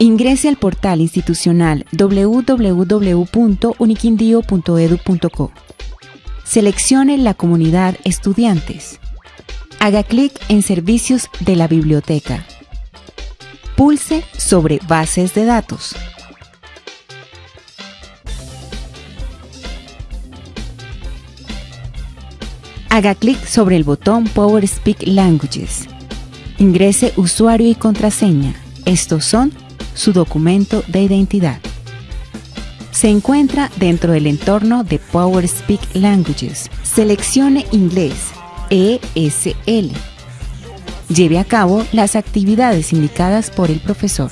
Ingrese al portal institucional www.uniquindio.edu.co. Seleccione la comunidad Estudiantes. Haga clic en Servicios de la Biblioteca. Pulse sobre Bases de datos. Haga clic sobre el botón Power Speak Languages. Ingrese usuario y contraseña. Estos son su documento de identidad. Se encuentra dentro del entorno de Power Speak Languages. Seleccione Inglés, ESL. Lleve a cabo las actividades indicadas por el profesor.